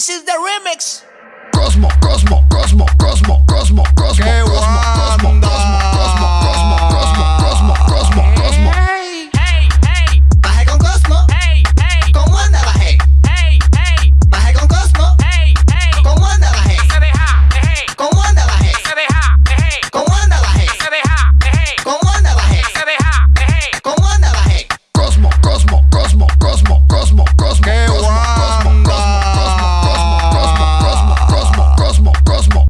This is the remix. Cosmo, Cosmo, Cosmo,